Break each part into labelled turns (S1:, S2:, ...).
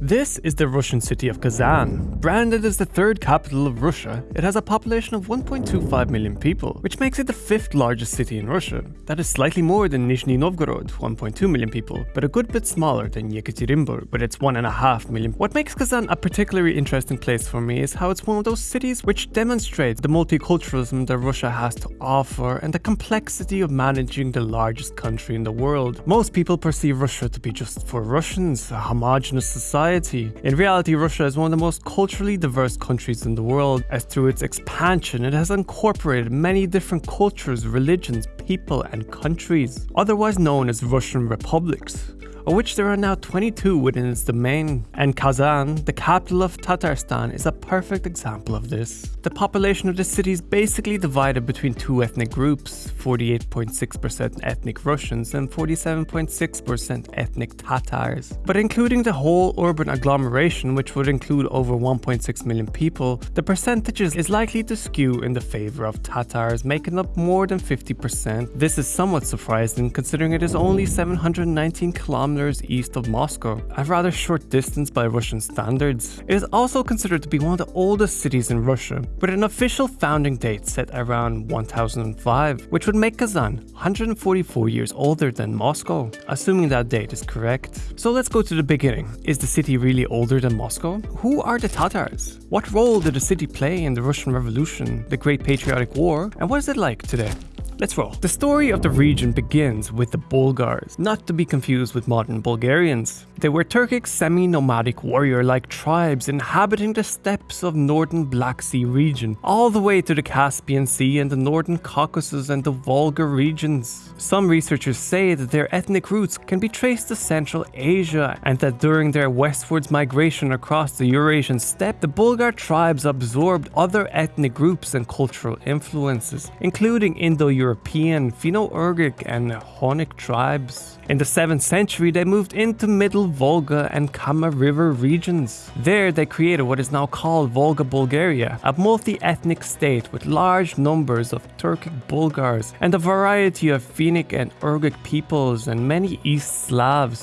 S1: This is the Russian city of Kazan. Branded as the third capital of Russia, it has a population of 1.25 million people, which makes it the fifth largest city in Russia. That is slightly more than Nizhny Novgorod, 1.2 million people, but a good bit smaller than Yekaterinburg, with its 1.5 million. What makes Kazan a particularly interesting place for me is how it's one of those cities which demonstrates the multiculturalism that Russia has to offer and the complexity of managing the largest country in the world. Most people perceive Russia to be just for Russians, a homogenous society society. In reality, Russia is one of the most culturally diverse countries in the world, as through its expansion, it has incorporated many different cultures, religions, people, and countries, otherwise known as Russian republics of which there are now 22 within its domain, and Kazan, the capital of Tatarstan, is a perfect example of this. The population of the city is basically divided between two ethnic groups, 48.6% ethnic Russians and 47.6% ethnic Tatars. But including the whole urban agglomeration, which would include over 1.6 million people, the percentages is likely to skew in the favor of Tatars, making up more than 50%. This is somewhat surprising considering it is only 719 kilometers kilometers east of Moscow, a rather short distance by Russian standards. It is also considered to be one of the oldest cities in Russia, with an official founding date set around 1005, which would make Kazan 144 years older than Moscow, assuming that date is correct. So let's go to the beginning. Is the city really older than Moscow? Who are the Tatars? What role did the city play in the Russian Revolution, the Great Patriotic War, and what is it like today? Let's roll. The story of the region begins with the Bulgars, not to be confused with modern Bulgarians. They were Turkic semi-nomadic warrior-like tribes inhabiting the steppes of northern Black Sea region, all the way to the Caspian Sea and the northern Caucasus and the Volga regions. Some researchers say that their ethnic roots can be traced to Central Asia and that during their westwards migration across the Eurasian steppe, the Bulgar tribes absorbed other ethnic groups and cultural influences, including Indo-European European, Finno-Ugric and Hunnic tribes. In the 7th century, they moved into Middle Volga and Kama River regions. There, they created what is now called Volga Bulgaria, a multi-ethnic state with large numbers of Turkic Bulgars and a variety of Finnic and Ugric peoples and many East Slavs.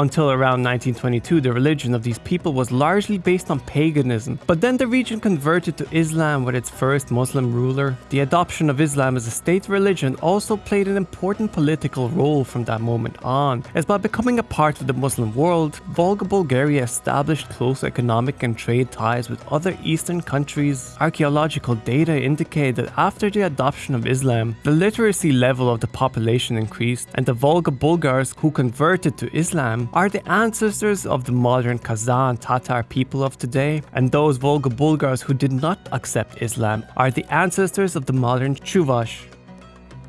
S1: Until around 1922, the religion of these people was largely based on paganism, but then the region converted to Islam with its first Muslim ruler. The adoption of Islam as a state religion also played an important political role from that moment on, as by becoming a part of the Muslim world, Volga Bulgaria established close economic and trade ties with other eastern countries. Archaeological data indicate that after the adoption of Islam, the literacy level of the population increased, and the Volga Bulgars who converted to Islam are the ancestors of the modern Kazan Tatar people of today, and those Volga Bulgars who did not accept Islam are the ancestors of the modern Chuvash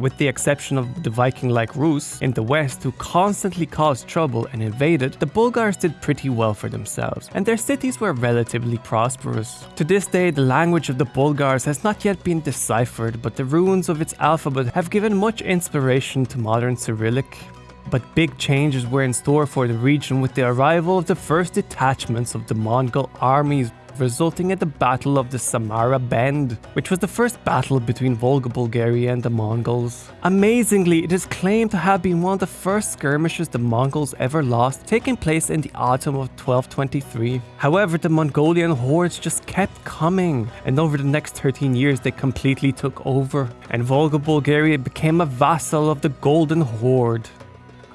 S1: with the exception of the Viking-like Rus in the west who constantly caused trouble and invaded, the Bulgars did pretty well for themselves, and their cities were relatively prosperous. To this day, the language of the Bulgars has not yet been deciphered, but the ruins of its alphabet have given much inspiration to modern Cyrillic. But big changes were in store for the region with the arrival of the first detachments of the Mongol armies resulting in the Battle of the Samara Bend, which was the first battle between Volga Bulgaria and the Mongols. Amazingly, it is claimed to have been one of the first skirmishes the Mongols ever lost, taking place in the autumn of 1223. However, the Mongolian hordes just kept coming, and over the next 13 years they completely took over, and Volga Bulgaria became a vassal of the Golden Horde.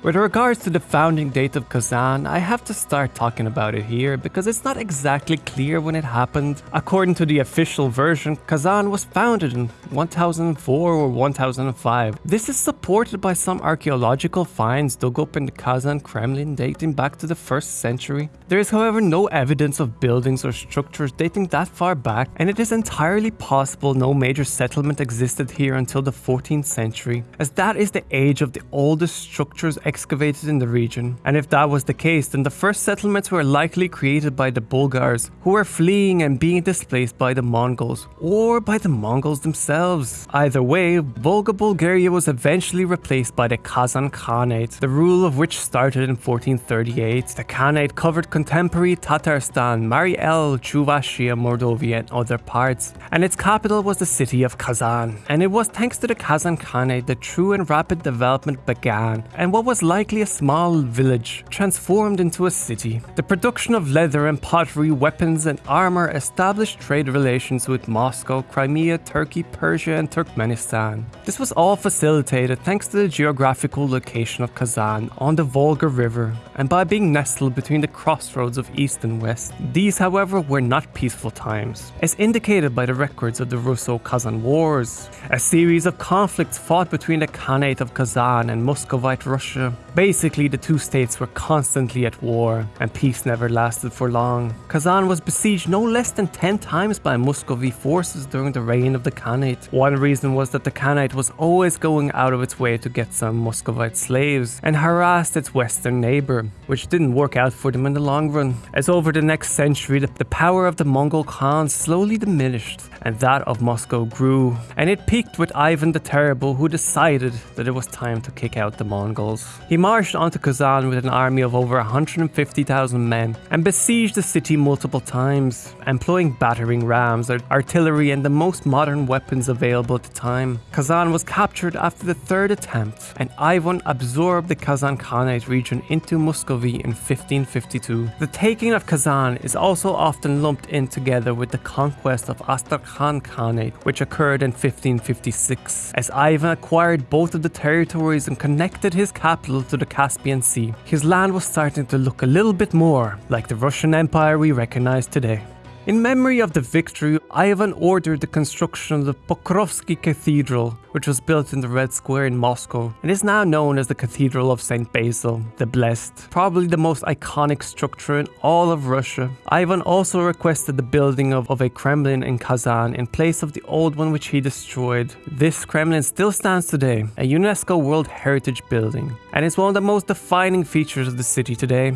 S1: With regards to the founding date of Kazan, I have to start talking about it here because it's not exactly clear when it happened. According to the official version, Kazan was founded in 1004 or 1005. This is supported by some archaeological finds dug up in the Kazan Kremlin dating back to the 1st century. There is however no evidence of buildings or structures dating that far back and it is entirely possible no major settlement existed here until the 14th century, as that is the age of the oldest structures excavated in the region. And if that was the case, then the first settlements were likely created by the Bulgars, who were fleeing and being displaced by the Mongols, or by the Mongols themselves. Either way, Volga Bulgaria was eventually replaced by the Kazan Khanate, the rule of which started in 1438. The Khanate covered contemporary Tatarstan, Mari El, Chuvashia, Mordovia, and other parts, and its capital was the city of Kazan. And it was thanks to the Kazan Khanate that true and rapid development began, and what was likely a small village transformed into a city. The production of leather and pottery, weapons and armor established trade relations with Moscow, Crimea, Turkey, Persia and Turkmenistan. This was all facilitated thanks to the geographical location of Kazan on the Volga River and by being nestled between the crossroads of east and west. These however were not peaceful times, as indicated by the records of the Russo-Kazan Wars, a series of conflicts fought between the Khanate of Kazan and Muscovite Russia. Basically, the two states were constantly at war, and peace never lasted for long. Kazan was besieged no less than 10 times by Muscovy forces during the reign of the Khanate. One reason was that the Khanate was always going out of its way to get some Muscovite slaves and harassed its western neighbor, which didn't work out for them in the long run. As over the next century, the, power of the Mongol Khans slowly diminished, and that of Moscow grew, and it peaked with Ivan the Terrible, who decided that it was time to kick out the Mongols. He marched onto Kazan with an army of over 150,000 men and besieged the city multiple times, employing battering rams, artillery, and the most modern weapons available at the time. Kazan was captured after the third attempt, and Ivan absorbed the Kazan Khanate region into In 1552. The taking of Kazan is also often lumped in together with the conquest of Astrakhan Khanate, which occurred in 1556, as Ivan acquired both of the territories and connected his capital to the Caspian Sea. His land was starting to look a little bit more like the Russian Empire we recognize today. In memory of the victory, Ivan ordered the construction of the Pokrovsky Cathedral, which was built in the Red Square in Moscow and is now known as the Cathedral of St. Basil, the Blessed, probably the most iconic structure in all of Russia. Ivan also requested the building of, of a Kremlin in Kazan in place of the old one which he destroyed. This Kremlin still stands today, a UNESCO World Heritage Building, and is one of the most defining features of the city today.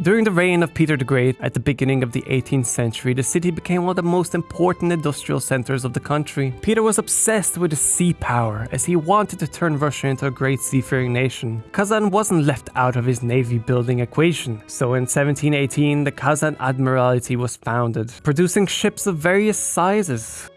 S1: During the reign of Peter the Great at the beginning of the 18th century, the city became one of the most important industrial centers of the country. Peter was obsessed with the sea power as he wanted to turn Russia into a great seafaring nation. Kazan wasn't left out of his navy building equation. So in 1718, the Kazan Admiralty was founded, producing ships of various sizes.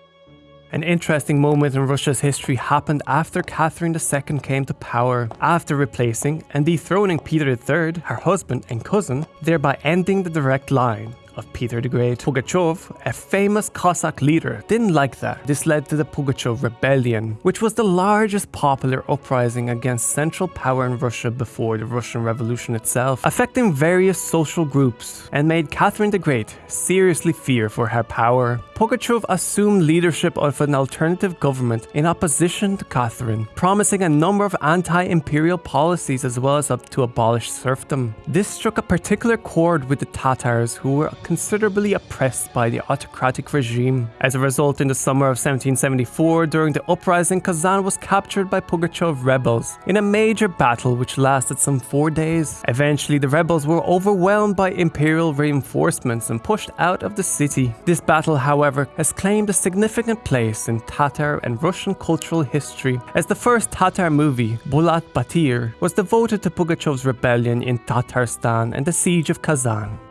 S1: An interesting moment in Russia's history happened after Catherine II came to power, after replacing and dethroning Peter III, her husband and cousin, thereby ending the direct line of Peter the Great. Pugachev, a famous Cossack leader, didn't like that. This led to the Pugachev Rebellion, which was the largest popular uprising against central power in Russia before the Russian Revolution itself, affecting various social groups and made Catherine the Great seriously fear for her power. Pugachev assumed leadership of an alternative government in opposition to Catherine, promising a number of anti-imperial policies as well as up to abolish serfdom. This struck a particular chord with the Tatars who were considerably oppressed by the autocratic regime. As a result, in the summer of 1774, during the uprising, Kazan was captured by Pugachev rebels in a major battle which lasted some four days. Eventually, the rebels were overwhelmed by imperial reinforcements and pushed out of the city. This battle, however, has claimed a significant place in Tatar and Russian cultural history, as the first Tatar movie, Bulat Batir, was devoted to Pugachev's rebellion in Tatarstan and the siege of Kazan.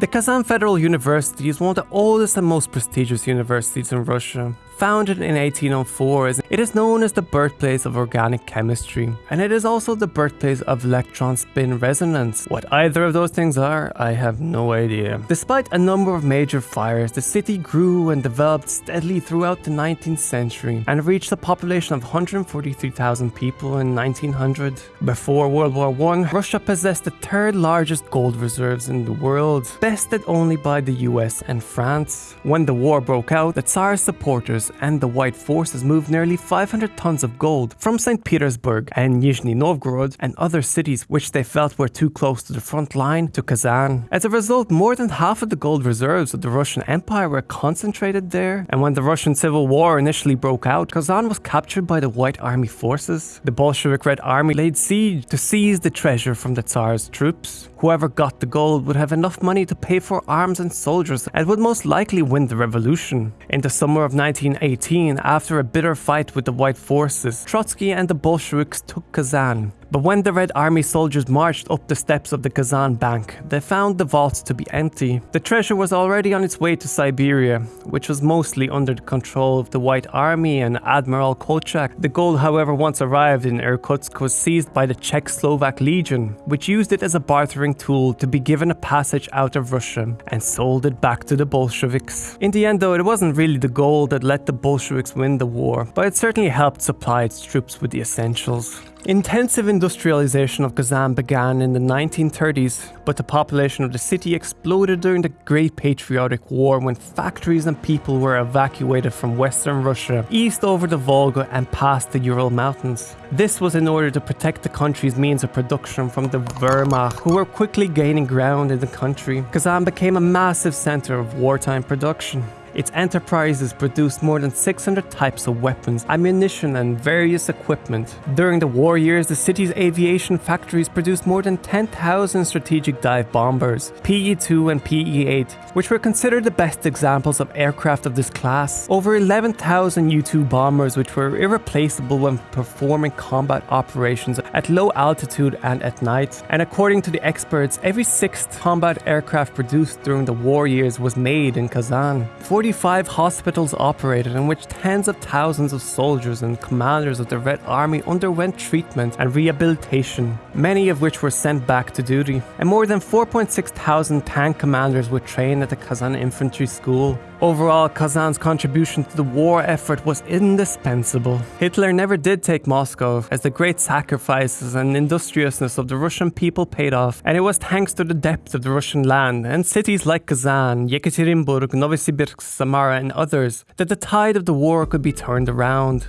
S1: The Kazan Federal University is one of the oldest and most prestigious universities in Russia. Founded in 1804, it is known as the birthplace of organic chemistry, and it is also the birthplace of electron spin resonance. What either of those things are, I have no idea. Despite a number of major fires, the city grew and developed steadily throughout the 19th century and reached a population of 143,000 people in 1900. Before World War I, Russia possessed the third largest gold reserves in the world, bested only by the US and France. When the war broke out, the Tsar's supporters and the White forces moved nearly 500 tons of gold from St. Petersburg and Nizhny Novgorod and other cities which they felt were too close to the front line to Kazan. As a result, more than half of the gold reserves of the Russian Empire were concentrated there, and when the Russian Civil War initially broke out, Kazan was captured by the White Army forces. The Bolshevik Red Army laid siege to seize the treasure from the Tsar's troops. Whoever got the gold would have enough money to pay for arms and soldiers and would most likely win the revolution. In the summer of 1918, after a bitter fight with the White forces, Trotsky and the Bolsheviks took Kazan, But when the Red Army soldiers marched up the steps of the Kazan Bank, they found the vaults to be empty. The treasure was already on its way to Siberia, which was mostly under the control of the White Army and Admiral Kolchak. The gold, however, once arrived in Irkutsk was seized by the Czechoslovak Legion, which used it as a bartering tool to be given a passage out of Russia and sold it back to the Bolsheviks. In the end, though, it wasn't really the gold that let the Bolsheviks win the war, but it certainly helped supply its troops with the essentials. Intensive industrialization of Kazan began in the 1930s, but the population of the city exploded during the Great Patriotic War when factories and people were evacuated from western Russia, east over the Volga and past the Ural Mountains. This was in order to protect the country's means of production from the Wehrmacht, who were quickly gaining ground in the country. Kazan became a massive center of wartime production. Its enterprises produced more than 600 types of weapons, ammunition, and various equipment. During the war years, the city's aviation factories produced more than 10,000 strategic dive bombers, PE 2 and PE 8, which were considered the best examples of aircraft of this class. Over 11,000 U 2 bombers, which were irreplaceable when performing combat operations at low altitude and at night. And according to the experts, every sixth combat aircraft produced during the war years was made in Kazan. 45 hospitals operated in which tens of thousands of soldiers and commanders of the Red Army underwent treatment and rehabilitation, many of which were sent back to duty. And more than 4.6 thousand tank commanders were trained at the Kazan Infantry School. Overall, Kazan's contribution to the war effort was indispensable. Hitler never did take Moscow, as the great sacrifices and industriousness of the Russian people paid off, and it was thanks to the depth of the Russian land and cities like Kazan, Yekaterinburg, Novosibirsk, Samara, and others that the tide of the war could be turned around.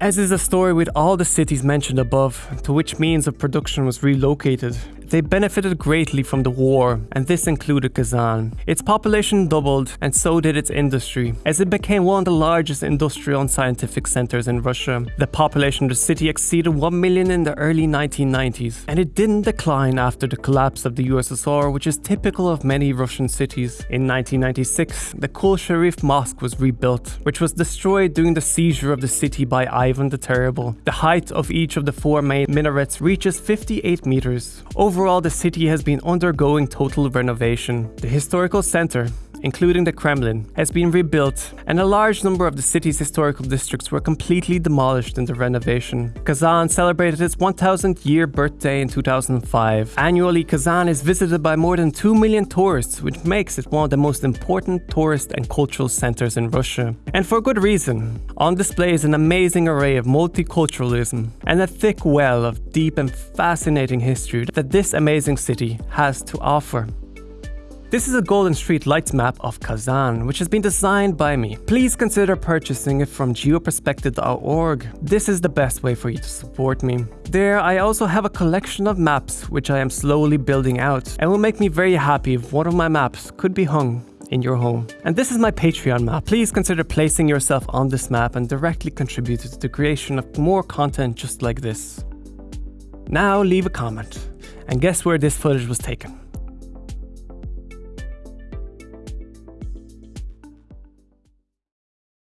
S1: As is the story with all the cities mentioned above, to which means of production was relocated, they benefited greatly from the war, and this included Kazan. Its population doubled, and so did its industry, as it became one of the largest industrial and scientific centers in Russia. The population of the city exceeded 1 million in the early 1990s, and it didn't decline after the collapse of the USSR, which is typical of many Russian cities. In 1996, the Kul Sharif Mosque was rebuilt, which was destroyed during the seizure of the city by Ivan the Terrible. The height of each of the four main minarets reaches 58 meters. Over Overall, the city has been undergoing total renovation. The historical center, including the Kremlin, has been rebuilt, and a large number of the city's historical districts were completely demolished in the renovation. Kazan celebrated its 1000th year birthday in 2005. Annually, Kazan is visited by more than 2 million tourists, which makes it one of the most important tourist and cultural centers in Russia. And for good reason. On display is an amazing array of multiculturalism and a thick well of deep and fascinating history that this amazing city has to offer. This is a Golden Street Lights map of Kazan, which has been designed by me. Please consider purchasing it from geoperspective.org. This is the best way for you to support me. There, I also have a collection of maps which I am slowly building out, and will make me very happy if one of my maps could be hung in your home. And this is my Patreon map. Please consider placing yourself on this map and directly contribute to the creation of more content just like this. Now leave a comment, and guess where this footage was taken.